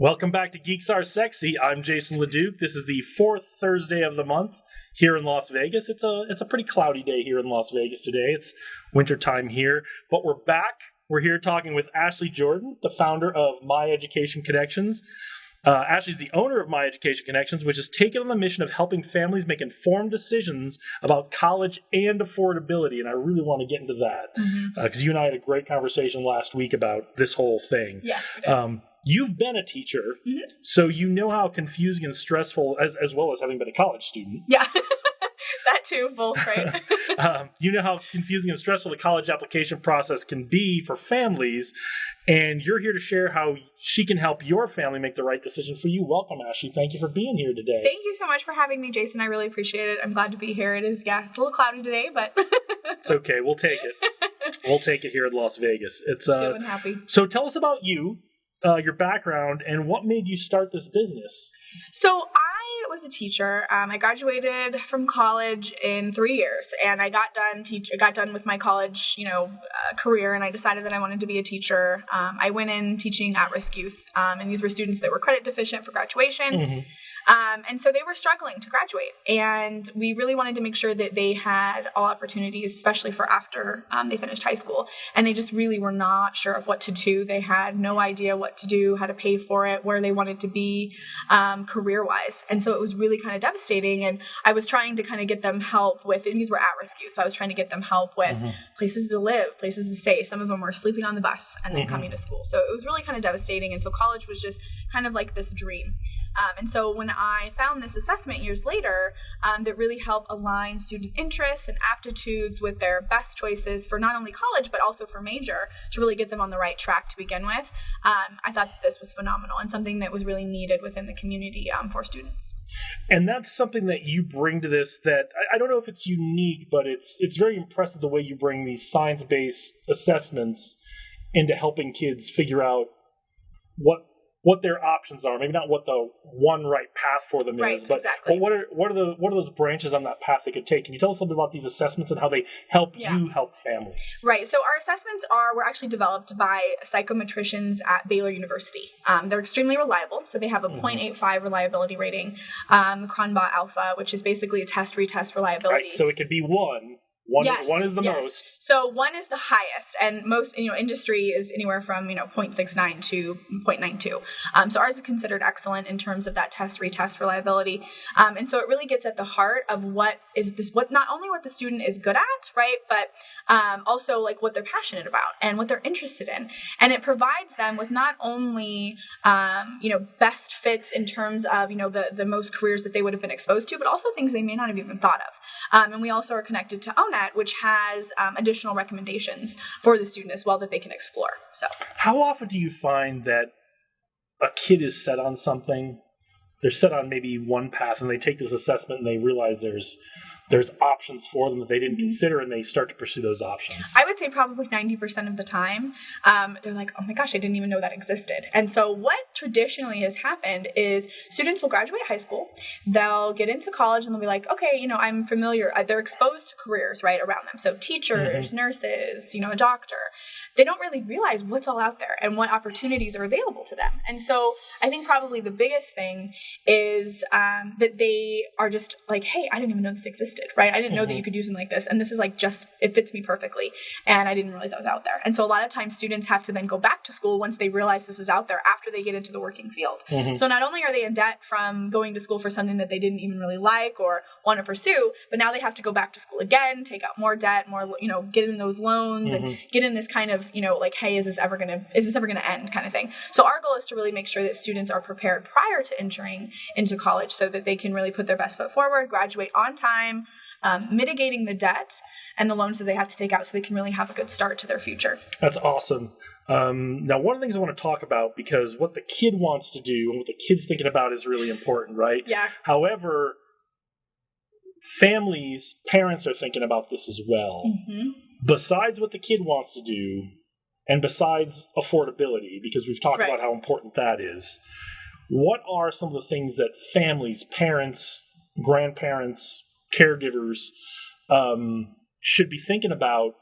Welcome back to Geeks Are Sexy. I'm Jason LeDuc. This is the fourth Thursday of the month here in Las Vegas. It's a it's a pretty cloudy day here in Las Vegas today. It's wintertime here, but we're back. We're here talking with Ashley Jordan, the founder of My Education Connections. Uh, Ashley's the owner of My Education Connections, which has taken on the mission of helping families make informed decisions about college and affordability. And I really want to get into that because Mm-hmm. uh, you and I had a great conversation last week about this whole thing. Yes. Um, you've been a teacher, Mhm. so you know how confusing and stressful, as, as well as having been a college student, yeah. that too, both, right? um, you know how confusing and stressful the college application process can be for families. And you're here to share how she can help your family make the right decision for you. Welcome, Ashley. Thank you for being here today. Thank you so much for having me, Jason. I really appreciate it. I'm glad to be here. It is, yeah, it's a little cloudy today, but It's okay. We'll take it. We'll take it here in Las Vegas. It's uh. happy. So tell us about you, uh, your background, and what made you start this business. So was a teacher. Um, I graduated from college in three years, and I got done teach. I got done with my college, you know, uh, career, and I decided that I wanted to be a teacher. Um, I went in teaching at-risk youth, um, and these were students that were credit deficient for graduation. Mhm. Um, and so they were struggling to graduate. And we really wanted to make sure that they had all opportunities, especially for after um, they finished high school. And they just really were not sure of what to do. They had no idea what to do, how to pay for it, where they wanted to be um, career wise. And so it was really kind of devastating. And I was trying to kind of get them help with, and these were at risk youth. So I was trying to get them help with Mhm. places to live, places to stay. Some of them were sleeping on the bus and then Mhm. coming to school. So it was really kind of devastating. And so college was just kind of like this dream. Um, and so when I found this assessment years later um, that really helped align student interests and aptitudes with their best choices for not only college but also for major to really get them on the right track to begin with, um, I thought that this was phenomenal and something that was really needed within the community um, for students. and that's something that you bring to this that I, I don't know if it's unique but it's it's very impressive the way you bring these science-based assessments into helping kids figure out what what their options are maybe not what the one right path for them Right, is but, exactly. but what are what are the what are those branches on that path they could take can you tell us a little bit about these assessments and how they help Yeah. you help families Right. So our assessments are were actually developed by psychometricians at Baylor University. Um, they're extremely reliable. So they have a Mhm. 0.85 reliability rating, um, Cronbach Alpha, which is basically a test retest reliability. right so it could be one one, Yes, one is the yes. most So one is the highest, and most you know industry is anywhere from you know 0.69 to 0.92. Um, so ours is considered excellent in terms of that test retest reliability, um, and so it really gets at the heart of what is this what not only what the student is good at, right, but um, also like what they're passionate about and what they're interested in, and it provides them with not only um, you know best fits in terms of you know the the most careers that they would have been exposed to, but also things they may not have even thought of. Um, and we also are connected to Which has um, additional recommendations for the student as well that they can explore. So, How often do you find that a kid is set on something? They're set on maybe one path, and they take this assessment and they realize there's there's options for them that they didn't Mhm. consider, and they start to pursue those options. I would say probably 90% of the time, um, they're like, oh my gosh, I didn't even know that existed. And so, what traditionally has happened is students will graduate high school, they'll get into college, and they'll be like, okay, you know, I'm familiar, uh, they're exposed to careers right around them. So, teachers, nurses, you know, a doctor. They don't really realize what's all out there and what opportunities are available to them. And so, I think probably the biggest thing is um, that they are just like, hey, I didn't even know this existed, right? I didn't know that Mhm. you could do something like this. And this is like just, it fits me perfectly. And I didn't realize I was out there. And so a lot of times students have to then go back to school once they realize this is out there after they get into the working field. Mhm. So not only are they in debt from going to school for something that they didn't even really like or want to pursue, but now they have to go back to school again, take out more debt, more, you know, get in those loans and Mhm. get in this kind of, you know, like, hey, is this ever going to, is this ever going to end kind of thing. So our goal is to really make sure that students are prepared prior to entering into college so that they can really put their best foot forward, graduate on time, um, mitigating the debt and the loans that they have to take out so they can really have a good start to their future. That's awesome. Um, now, one of the things I want to talk about because what the kid wants to do and what the kid's thinking about is really important, right? Yeah. However, families, parents are thinking about this as well. hmm besides what the kid wants to do and besides affordability because we've talked Right. about how important that is what are some of the things that families parents grandparents caregivers um, should be thinking about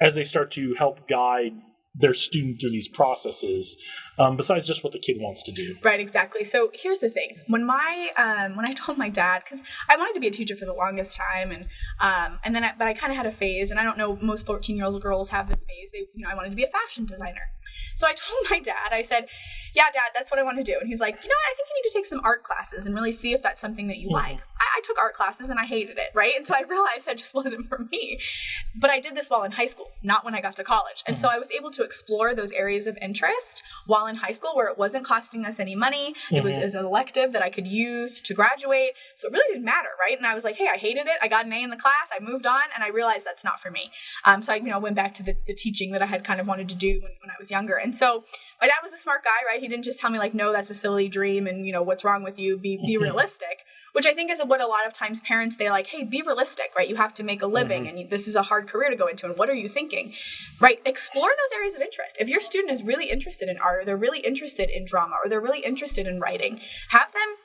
as they start to help guide their student through these processes um, besides just what the kid wants to do. Right exactly. So here's the thing. When my um, when i told my dad because i wanted to be a teacher for the longest time and um, and then I, but i kind of had a phase and i don't know most 14 year old girls have this phase. They you know i wanted to be a fashion designer. So i told my dad i said yeah dad that's what i want to do. And he's like you know what? I think you need to take some art classes and really see if that's something that you mm-hmm. like took art classes and i hated it right and so i realized that just wasn't for me but i did this while in high school not when i got to college and mm-hmm. so i was able to explore those areas of interest while in high school where it wasn't costing us any money. Mm-hmm. It was as an elective that I could use to graduate. So it really didn't matter, right? And I was like, hey, I hated it. I got an A in the class. I moved on and I realized that's not for me. Um, so I, you know, went back to the, the teaching that I had kind of wanted to do when, when I was younger. And so my dad was a smart guy, right? He didn't just tell me like, no, that's a silly dream and, you know, what's wrong with you? Be, be mm-hmm. realistic, which I think is what a lot of times parents, they're like, hey, be realistic, right? You have to make a living mm-hmm. and this is a hard career to go into. And what are you thinking? Right? Explore those areas of interest. If your student is really interested in art or they're really interested in drama or they're really interested in writing, have them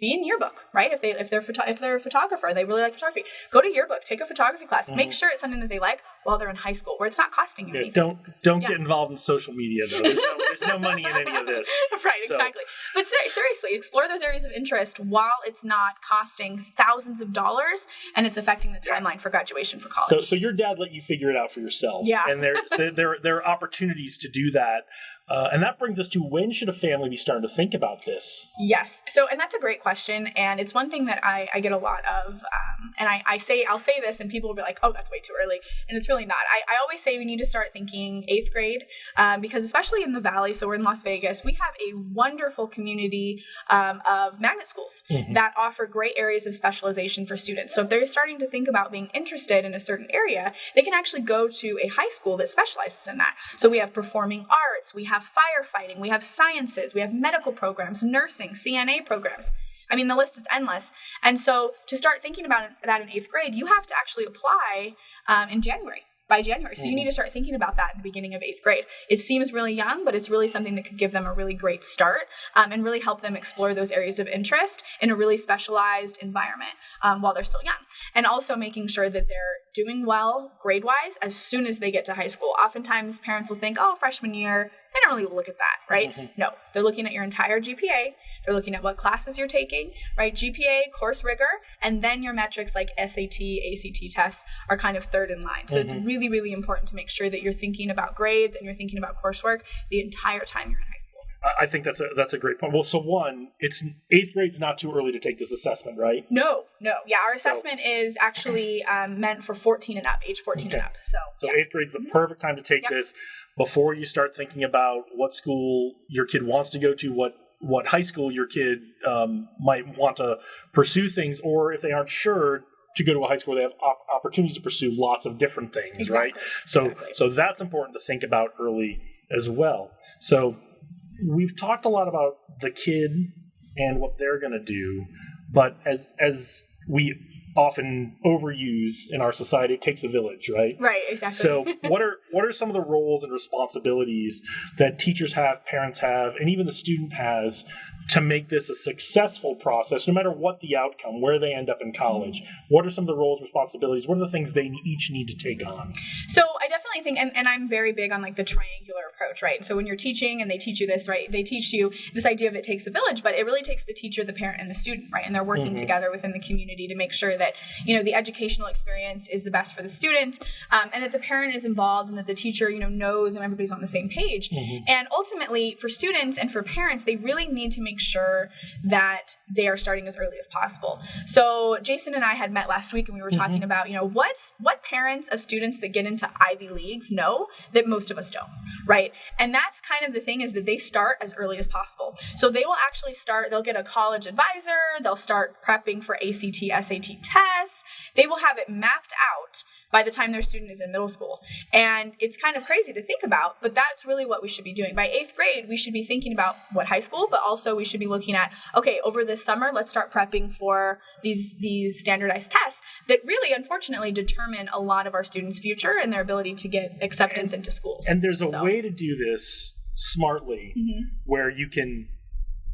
be in yearbook, right? If they if they're photo- if they're a photographer they really like photography, go to yearbook, take a photography class, mm-hmm. make sure it's something that they like while they're in high school, where it's not costing you yeah, anything. Don't don't yeah. get involved in social media though. There's no, there's no money in any of this. right, so. exactly. But ser- seriously, explore those areas of interest while it's not costing thousands of dollars and it's affecting the timeline for graduation for college. So so your dad let you figure it out for yourself. Yeah, and there there there are opportunities to do that uh, and that brings us to when should a family be starting to think about this? Yes. So, and that's a great question. And it's one thing that I, I get a lot of. Um, and I, I say, I'll say this, and people will be like, oh, that's way too early. And it's really not. I, I always say we need to start thinking eighth grade um, because, especially in the Valley, so we're in Las Vegas, we have a wonderful community um, of magnet schools mm-hmm. that offer great areas of specialization for students. So, if they're starting to think about being interested in a certain area, they can actually go to a high school that specializes in that. So, we have performing arts, we have firefighting, we have sciences, we have medical programs, nursing, CNA programs. I mean, the list is endless. And so to start thinking about that in eighth grade, you have to actually apply um, in January by January. So mm-hmm. you need to start thinking about that in the beginning of eighth grade. It seems really young, but it's really something that could give them a really great start um, and really help them explore those areas of interest in a really specialized environment um, while they're still young. And also making sure that they're doing well grade wise as soon as they get to high school. Oftentimes, parents will think, oh, freshman year, they don't really look at that, right? Mm-hmm. No, they're looking at your entire GPA. They're looking at what classes you're taking, right? GPA, course rigor, and then your metrics like SAT, ACT tests are kind of third in line. So mm-hmm. it's really, really important to make sure that you're thinking about grades and you're thinking about coursework the entire time you're in high school. I think that's a that's a great point. Well, so one, it's eighth grade's not too early to take this assessment, right? No, no, yeah. Our assessment so, is actually um, meant for fourteen and up, age fourteen okay. and up. So, so yeah. eighth grade's the mm-hmm. perfect time to take yep. this before you start thinking about what school your kid wants to go to, what what high school your kid um, might want to pursue things, or if they aren't sure to go to a high school, they have op- opportunities to pursue lots of different things, exactly. right? So, exactly. so that's important to think about early as well. So, we've talked a lot about the kid and what they're going to do, but as as we often overuse in our society, it takes a village, right? Right, exactly. So, what are what are some of the roles and responsibilities that teachers have, parents have, and even the student has to make this a successful process, no matter what the outcome, where they end up in college? What are some of the roles, responsibilities? What are the things they each need to take on? So, I definitely think, and, and I'm very big on like the triangular approach, right? So, when you're teaching and they teach you this, right, they teach you this idea of it takes a village, but it really takes the teacher, the parent, and the student, right? And they're working mm-hmm. together within the community to make sure that, you know, the educational experience is the best for the student um, and that the parent is involved and that the teacher, you know, knows and everybody's on the same page. Mm-hmm. And ultimately, for students and for parents, they really need to make make sure that they are starting as early as possible. So Jason and I had met last week and we were talking mm-hmm. about, you know, what what parents of students that get into Ivy Leagues know that most of us don't, right? And that's kind of the thing is that they start as early as possible. So they will actually start, they'll get a college advisor, they'll start prepping for ACT, SAT tests. They will have it mapped out by the time their student is in middle school. And it's kind of crazy to think about, but that's really what we should be doing. By eighth grade, we should be thinking about what high school, but also we should be looking at, okay, over this summer, let's start prepping for these these standardized tests that really unfortunately determine a lot of our students' future and their ability to get acceptance into schools. And there's a so. way to do this smartly mm-hmm. where you can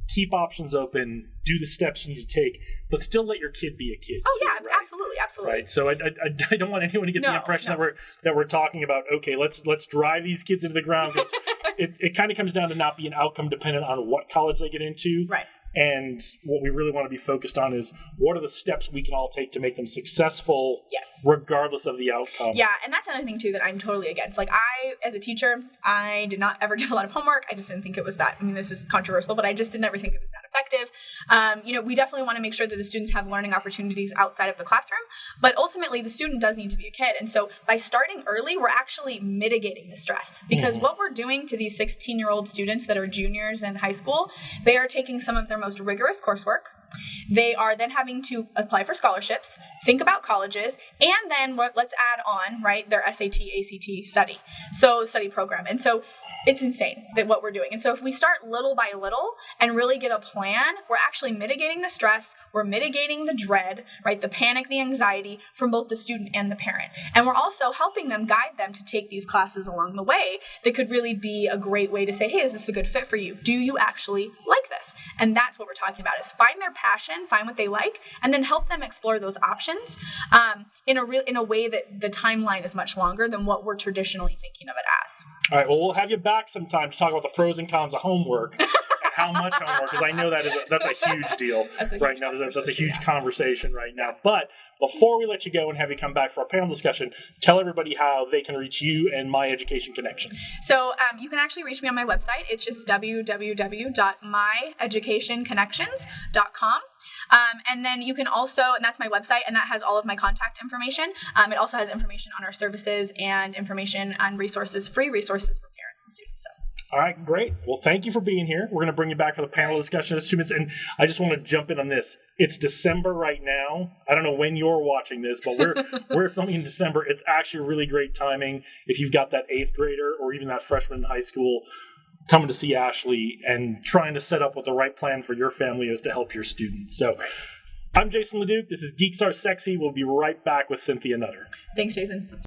keep options open, do the steps you need to take, but still let your kid be a kid. Oh too, yeah, right? absolutely, absolutely. Right. So I, I, I don't want anyone to get the impression no. that we're that we're talking about okay, let's let's drive these kids into the ground. it it kind of comes down to not being outcome dependent on what college they get into. Right. And what we really want to be focused on is what are the steps we can all take to make them successful, Yes. regardless of the outcome. Yeah, and that's another thing too that I'm totally against. Like I, as a teacher, I did not ever give a lot of homework. I just didn't think it was that. I mean, this is controversial, but I just didn't ever think it was that effective. Um, you know, we definitely want to make sure that the students have learning opportunities outside of the classroom, but ultimately the student does need to be a kid. And so by starting early, we're actually mitigating the stress because Mhm. what we're doing to these 16 year old students that are juniors in high school, they are taking some of their most rigorous coursework. They are then having to apply for scholarships, think about colleges, and then what, let's add on, right, their SAT, ACT study. So, study program. And so it's insane that what we're doing. And so if we start little by little and really get a plan, we're actually mitigating the stress, we're mitigating the dread, right, the panic, the anxiety from both the student and the parent. And we're also helping them guide them to take these classes along the way that could really be a great way to say, "Hey, is this a good fit for you? Do you actually like this?" And that's what we're talking about is find their passion, find what they like, and then help them explore those options um, in a real in a way that the timeline is much longer than what we're traditionally thinking of it as. All right. Well, we'll have you back sometime to talk about the pros and cons of homework how much homework, because I know that is a, that's a huge deal a right huge now. That's a, that's a huge conversation right now. But before we let you go and have you come back for our panel discussion, tell everybody how they can reach you and My Education Connections. So um, you can actually reach me on my website. It's just www.myeducationconnections.com. Um, and then you can also, and that's my website, and that has all of my contact information. Um, it also has information on our services and information on resources, free resources for parents and students. So. All right, great. Well, thank you for being here. We're going to bring you back for the panel discussion in two minutes. And I just want to jump in on this. It's December right now. I don't know when you're watching this, but we're we're filming in December. It's actually really great timing if you've got that eighth grader or even that freshman in high school coming to see Ashley and trying to set up what the right plan for your family is to help your student. So I'm Jason Leduc. This is Geeks Are Sexy. We'll be right back with Cynthia Nutter. Thanks, Jason.